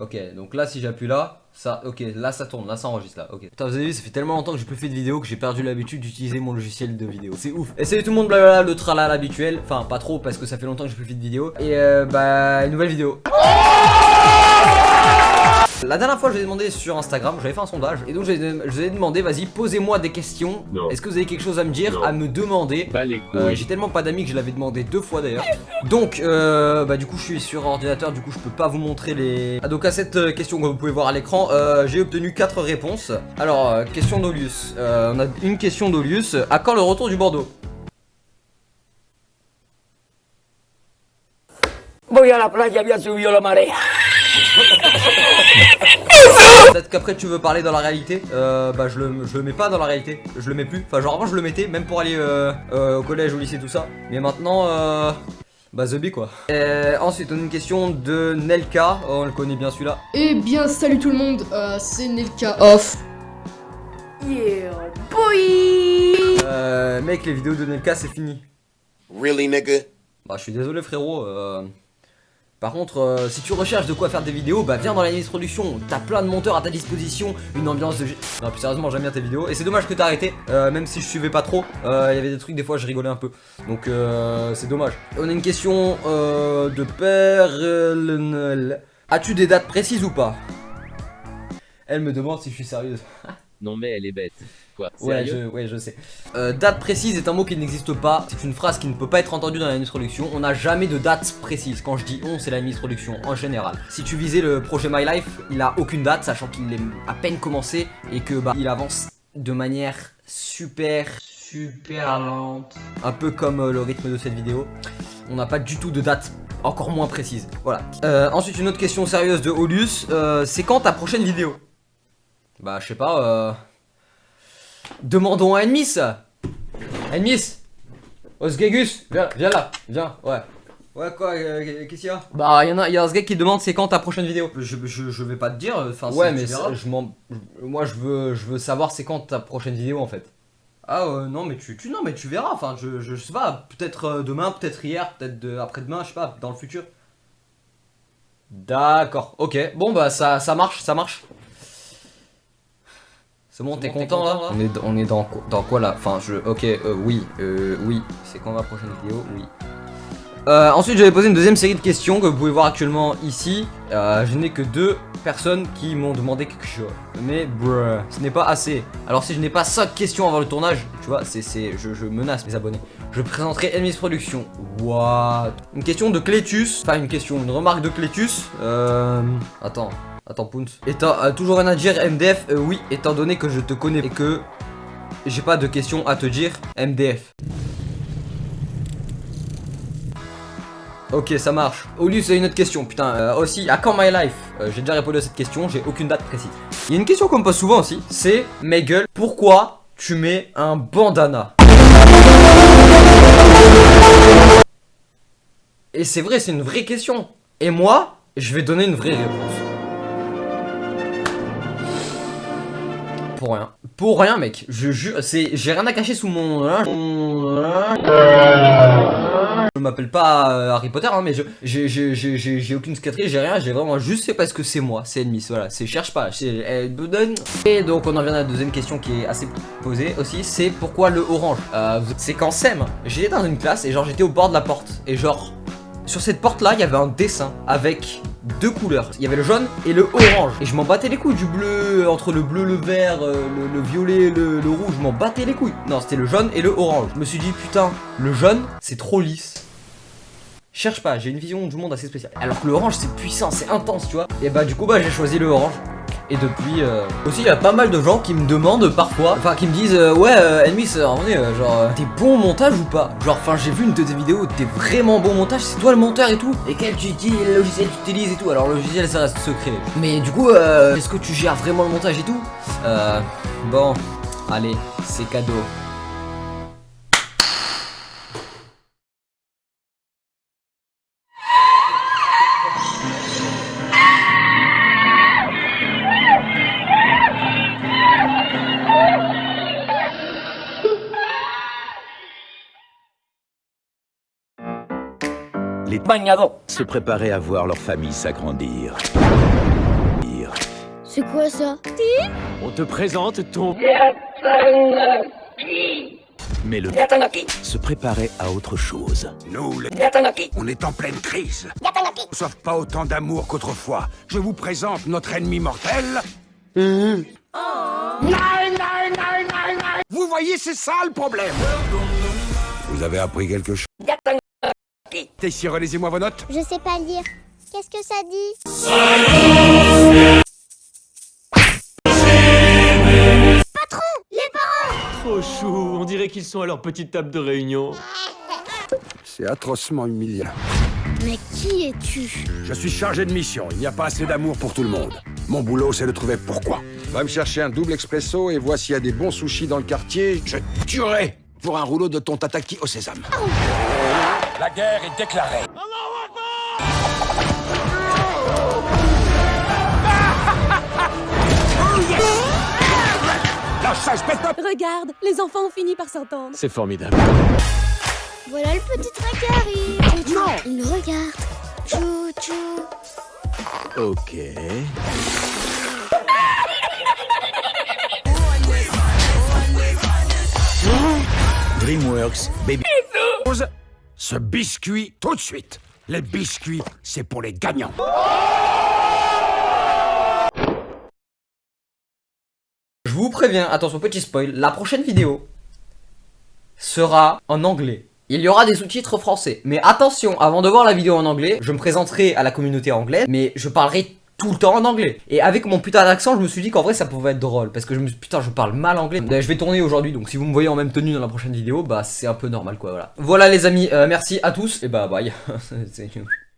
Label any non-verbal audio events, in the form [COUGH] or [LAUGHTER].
Ok, donc là si j'appuie là, ça, ok, là ça tourne, là ça enregistre là, ok. Vous avez vu, ça fait tellement longtemps que j'ai plus fait de vidéo que j'ai perdu l'habitude d'utiliser mon logiciel de vidéo. C'est ouf. Et salut tout le monde, blablabla, le tralala habituel. Enfin, pas trop parce que ça fait longtemps que j'ai plus fait de vidéo. Et euh, bah, une nouvelle vidéo. La dernière fois, je vous ai demandé sur Instagram, j'avais fait un sondage, et donc je vous ai demandé, vas-y, posez-moi des questions. Est-ce que vous avez quelque chose à me dire, à me demander euh, J'ai tellement pas d'amis que je l'avais demandé deux fois d'ailleurs. Donc, euh, bah du coup, je suis sur ordinateur, du coup, je peux pas vous montrer les... Ah, donc à cette euh, question que vous pouvez voir à l'écran, euh, j'ai obtenu quatre réponses. Alors, euh, question d'Olius. on a une question d'Olius. À quand le retour du Bordeaux? Voy a la playa, había subido la marea. Peut-être qu'après tu veux parler dans la réalité, euh, bah je le, je le mets pas dans la réalité, je le mets plus. Enfin genre avant je le mettais même pour aller euh, euh, au collège, au lycée, tout ça. Mais maintenant, euh, bah The quoi. Et ensuite on a une question de Nelka, oh, on le connaît bien celui-là. Eh bien salut tout le monde, euh, c'est Nelka Off. Yeah, boy. Euh, mec les vidéos de Nelka c'est fini. Really, nigga? Bah je suis désolé frérot. Euh... Par contre, euh, si tu recherches de quoi faire des vidéos, bah viens dans la introduction, t'as plein de monteurs à ta disposition, une ambiance de... Non plus sérieusement j'aime bien tes vidéos, et c'est dommage que t'as arrêté, euh, même si je suivais pas trop, euh, il y avait des trucs des fois je rigolais un peu, donc c'est dommage. On a une question de Père... As-tu des dates précises ou pas? Elle me demande si je suis sérieuse. [LAUGHS] Non mais elle est bête. Quoi Ouais je, ouais, je sais. Euh, date précise est un mot qui n'existe pas. C'est une phrase qui ne peut pas être entendue dans la introduction. On n'a jamais de date précise. Quand je dis on, c'est la introduction en général. Si tu visais le projet My Life, il a aucune date, sachant qu'il est à peine commencé et que bah il avance de manière super super lente. Un peu comme euh, le rythme de cette vidéo. On n'a pas du tout de date encore moins précise. Voilà. Euh, ensuite une autre question sérieuse de Olus. C'est quand ta prochaine vidéo? Bah je sais pas. Euh... Demandons à Enmis Enmis Osgegus Viens, viens là, viens, ouais. Ouais quoi, euh, qu'est-ce qu'il y a? Bah y'en a, y a gars qui demande c'est quand ta prochaine vidéo je, je, je vais pas te dire, enfin Ouais mais je m'en... Moi je veux, je veux savoir c'est quand ta prochaine vidéo en fait. Ah euh, non mais tu, tu, non mais tu verras, enfin je, je, sais pas, peut-être euh, demain, peut-être hier, peut-être après-demain, je sais pas, dans le futur. D'accord, ok, bon bah ça, ça marche, ça marche. C'est bon, t'es content, là, On est, on est dans, dans quoi là? Enfin, je. Ok, euh, oui, euh, oui. C'est quand la prochaine vidéo? Oui. Euh, ensuite, j'avais posé une deuxième série de questions que vous pouvez voir actuellement ici. Euh, je n'ai que deux personnes qui m'ont demandé quelque chose. Mais, bruh, ce n'est pas assez. Alors, si je n'ai pas 5 questions avant le tournage, tu vois, c'est, je, je menace mes abonnés. Je présenterai Enemies Production. What? Une question de Clétus. Enfin, une question, une remarque de Clétus. Euh. Attends. Attends, Pounce. Étant, euh, toujours rien à dire, MDF Oui, étant donné que je te connais et que j'ai pas de questions à te dire, MDF. Ok, ça marche. Olius, c'est une autre question, putain. Euh, aussi, à quand My Life? Euh, J'ai déjà répondu à cette question, j'ai aucune date précise. Il y a une question qu'on me pose souvent aussi, c'est, Megal, pourquoi tu mets un bandana? Et c'est vrai, c'est une vraie question. Et moi, je vais donner une vraie réponse. Pour rien. Pour rien, mec. Je jure, c'est, j'ai rien à cacher sous mon. Je m'appelle pas euh, Harry Potter, hein, mais je, j'ai aucune cicatrice, j'ai rien, j'ai vraiment juste c'est parce que c'est moi, c'est ennemi, voilà, c'est cherche pas, c'est Et donc on en vient à la deuxième question qui est assez posée aussi, c'est pourquoi le orange? Euh, C'est qu'en SEM, j'étais dans une classe et genre j'étais au bord de la porte et genre sur cette porte là il y avait un dessin avec deux couleurs. Il y avait le jaune et le orange. Et je m'en battais les couilles du bleu, entre le bleu, le vert, euh, le, violet, le, rouge. Je m'en battais les couilles. Non, c'était le jaune et le orange. Je me suis dit, putain, le jaune, c'est trop lisse. Cherche pas, j'ai une vision du monde assez spéciale. Alors que le orange, c'est puissant, c'est intense, tu vois. Et bah, du coup, bah, j'ai choisi le orange. Et depuis, euh... aussi il y a pas mal de gens qui me demandent parfois, enfin qui me disent euh, ouais euh, euh, genre euh, t'es bon au montage ou pas? Genre enfin j'ai vu une de tes vidéos, t'es vraiment bon au montage, c'est toi le monteur et tout Et quel logiciel tu utilises et tout, alors le logiciel ça reste secret. Mais du coup, est-ce que tu gères vraiment le montage et tout? Bon, allez, c'est cadeau. Les bagnadons se préparaient à voir leur famille s'agrandir. C'est quoi ça On te présente ton... Mais le se préparait à autre chose. Nous, les on est en pleine crise. Sauf pas autant d'amour qu'autrefois. Je vous présente notre ennemi mortel. Vous voyez, c'est ça le problème. Vous avez appris quelque chose. Relisez-moi vos notes? Je sais pas lire. Qu'est-ce que ça dit? Trop chou, on dirait qu'ils sont à leur petite table de réunion. C'est atrocement humiliant. Mais qui es-tu? Je suis chargé de mission. Il n'y a pas assez d'amour pour tout le monde. Mon boulot, c'est de trouver pourquoi. Va me chercher un double expresso et vois s'il y a des bons sushis dans le quartier. Je tuerai pour un rouleau de ton tataki au sésame. La guerre est déclarée. Regarde, les enfants ont fini par s'entendre. C'est formidable. Voilà le petit train qui arrive. Non Il regarde. Chou, chou. Ok. DreamWorks, baby. Ce biscuit tout de suite. Les biscuits, c'est pour les gagnants. Je vous préviens, attention petit spoil, la prochaine vidéo sera en anglais. Il y aura des sous-titres français. Mais attention, avant de voir la vidéo en anglais, je me présenterai à la communauté anglaise, mais je parlerai tout le temps en anglais. Et avec mon putain d'accent, je me suis dit qu'en vrai ça pouvait être drôle. Parce que je me suis putain, je parle mal anglais. Ben, je vais tourner aujourd'hui, donc si vous me voyez en même tenue dans la prochaine vidéo, bah c'est un peu normal quoi, voilà. Voilà les amis, euh, merci à tous, et bah bye. [LAUGHS]